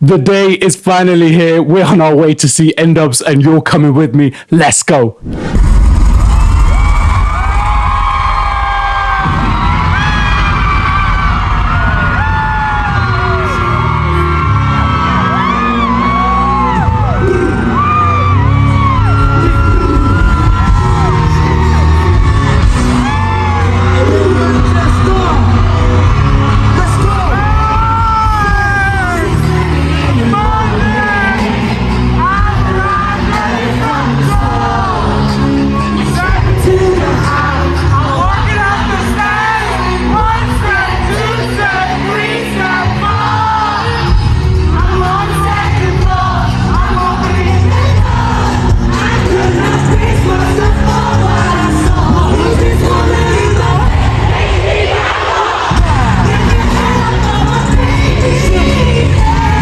The day is finally here. We're on our way to see N-Dubz and you're coming with me. Let's go.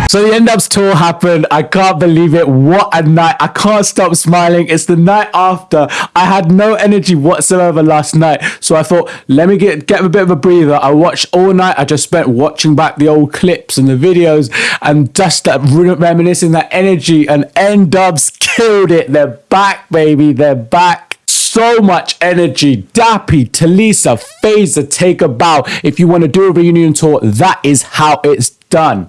So the N-Dubz tour happened. I can't believe it. What a night. I can't stop smiling. It's the night after. I had no energy whatsoever last night. So I thought, let me get, get a bit of a breather. I watched all night. I just spent watching back the old clips and the videos and just that reminiscing that energy. And N-Dubz killed it. They're back, baby. They're back so much energy. Dappy, Tulisa, Fazer, take a bow. If you want to do a reunion tour, that is how it's done.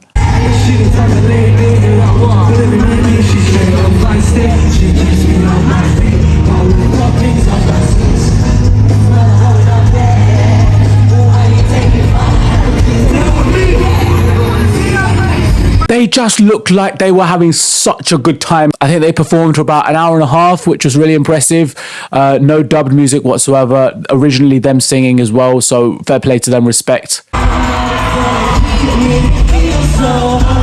They just looked like they were having such a good time. I think they performed for about an hour and a half, which was really impressive. Uh, no dubbed music whatsoever. Originally, them singing as well. So fair play to them, respect so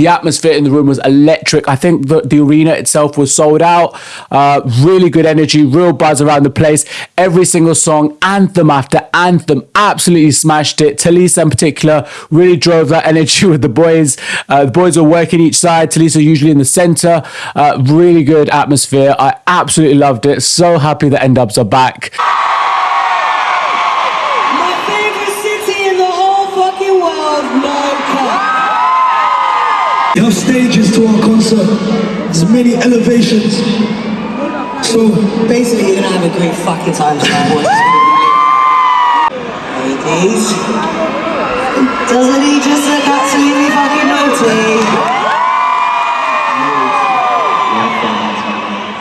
The atmosphere in the room was electric. I think the, the arena itself was sold out. Uh, really good energy, real buzz around the place. Every single song, anthem after anthem, absolutely smashed it. Tulisa in particular really drove that energy with the boys. Uh, the boys were working each side. Tulisa usually in the center. Uh, really good atmosphere. I absolutely loved it. So happy that N-Dubz are back. You have stages to our concert. There's many elevations. So basically, you're gonna have a great fucking time tonight. Ladies, doesn't he just look absolutely fucking naughty?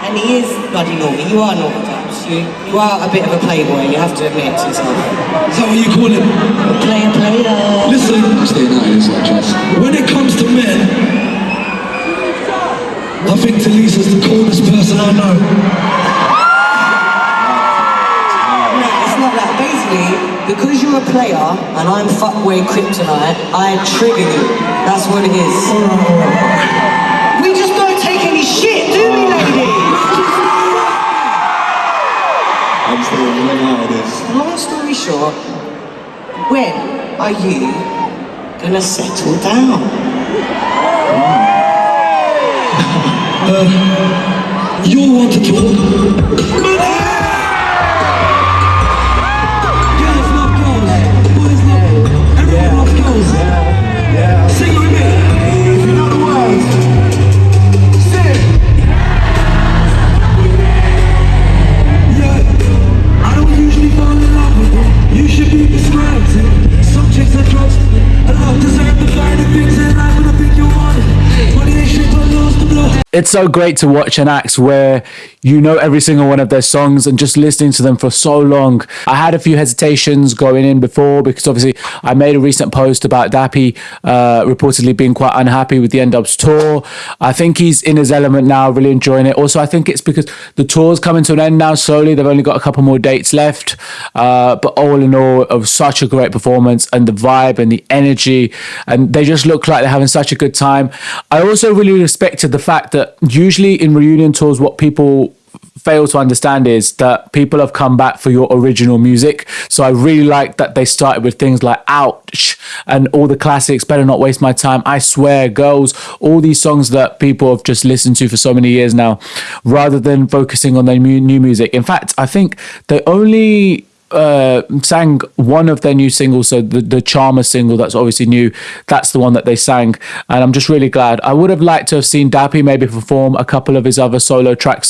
And he is bloody naughty. You are naughty. You, you are a bit of a playboy, you have to admit to yourself. Is that what you call him? A player, player. Listen, staying out of like When it comes to men, I think Tulisa's the coolest person I know. No, it's not that. Basically, because you're a player and I'm fuckway kryptonite, I trigger you. That's what it is. We just don't take any shit, do we, ladies? I'm still running out of this. Long story short, when are you gonna settle down? You want to it's so great to watch an act where you know every single one of their songs and just listening to them for so long. I had a few hesitations going in before because obviously I made a recent post about Dappy uh, reportedly being quite unhappy with the N-Dubz tour. I think he's in his element now, really enjoying it. Also, I think it's because the tour's coming to an end now slowly. They've only got a couple more dates left. Uh, but all in all, was such a great performance and the vibe and the energy. And they just look like they're having such a good time. I also really respected the fact that usually in reunion tours, what people fail to understand is that people have come back for your original music. So I really like that they started with things like Ouch and all the classics, Better Not Waste My Time, I Swear, Girls, all these songs that people have just listened to for so many years now, rather than focusing on their new music. In fact, I think they only uh, sang one of their new singles, so the the Charmer single that's obviously new. That's the one that they sang, and I'm just really glad. I would have liked to have seen Dappy maybe perform a couple of his other solo tracks.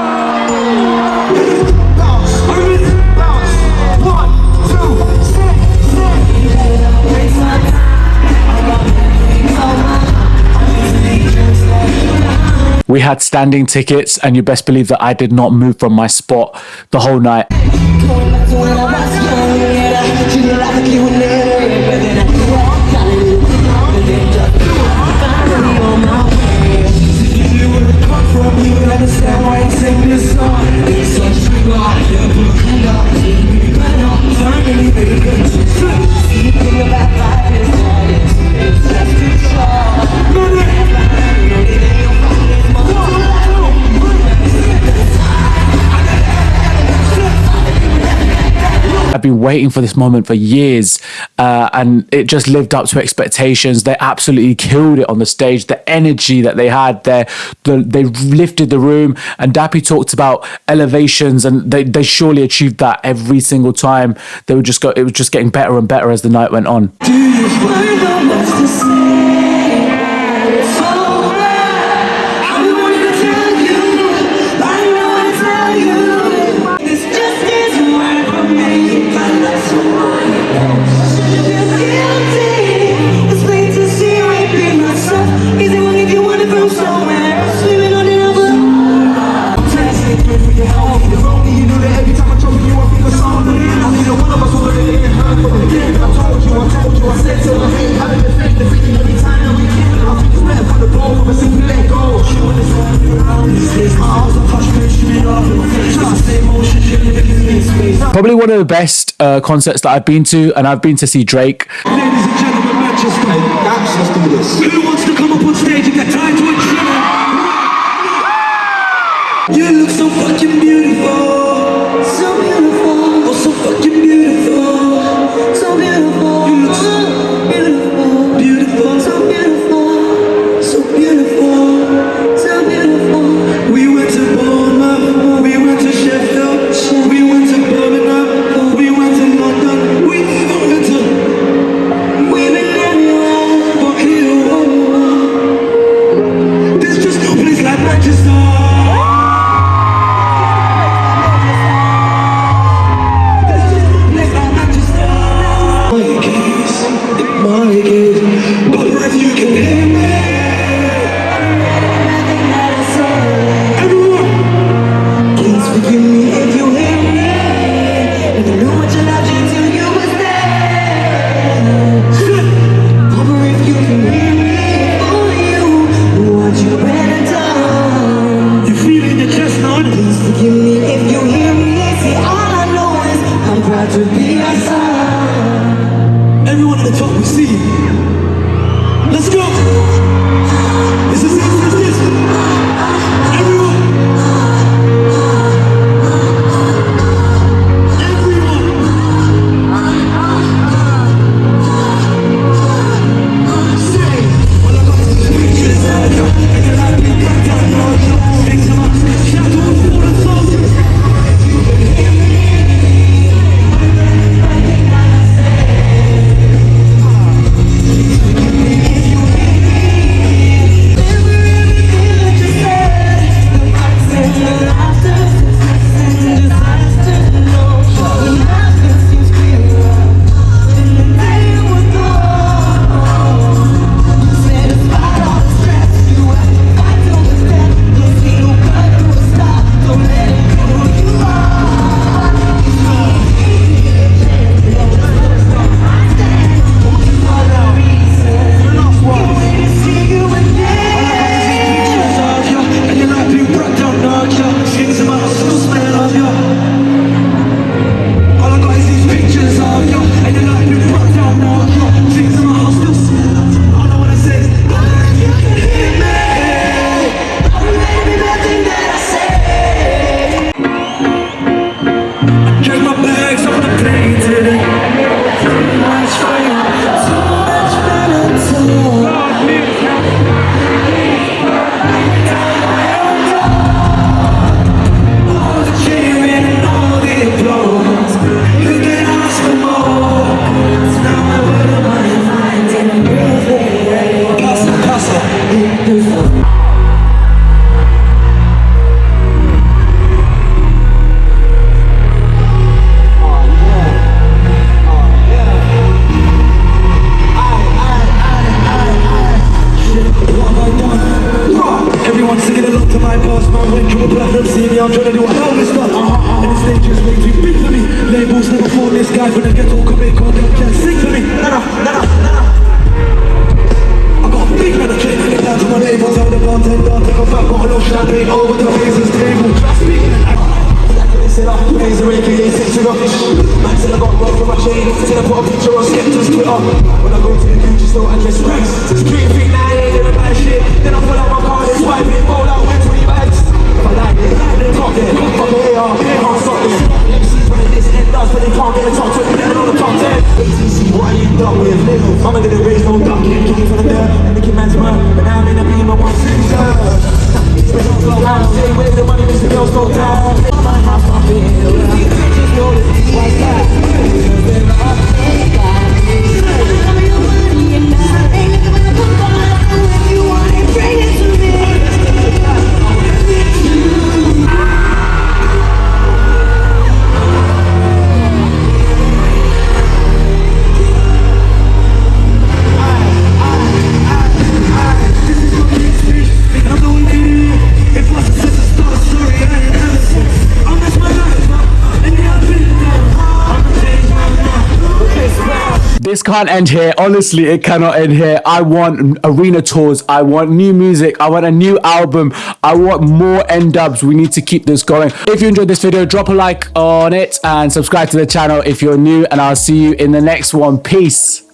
We had standing tickets, and you best believe that I did not move from my spot the whole night. I've been waiting for this moment for years, uh, and it just lived up to expectations. They absolutely killed it on the stage. The energy that they had there, the, they lifted the room. And Dappy talked about elevations, and they, they surely achieved that every single time. They would just go. It was just getting better and better as the night went on. One of the best uh, concerts that I've been to, and I've been to see Drake. Ladies and gentlemen, Manchester. Let's do this. Who wants to come up on stage and get tied to a trimmer? You look so fucking beautiful. see. Let's go. This is it. my past, man went through a see me. I'm trying to do a hell of stuff uh-huh, uh-huh. And the stage is way too big for me. Labels never fought this guy from the ghetto Could make all them can't sing for me. Nah, nah, nah, I got a big man, I can't get down to my labels I'm the bartender, take a fat bottle of champagne Over the faces table. Trust me, said I raise a aka six figure Man said I got robbed for my chain Said I put a picture on Skepta's Twitter. When I go to the Gucci store I dress nice. Street feet, now I ain't gonna buy shit. Then I pull out my card and swipe it Roll out, went 20 bags If I top there Fuck it, AR, can't stop this MCs running this end does But they can't get the top 20 Getting on the top 10 ATC, what are you done with? Mama didn't raise no Kicking from the dirt And the kid But now I'm in a beam of one cruiser Spend on glow out Stay with the money, Mr. Girls go down my bill These bitches This can't end here. Honestly, it cannot end here. I want arena tours. I want new music. I want a new album. I want more N-Dubz. We need to keep this going. If you enjoyed this video, drop a like on it and subscribe to the channel if you're new. And I'll see you in the next one. Peace.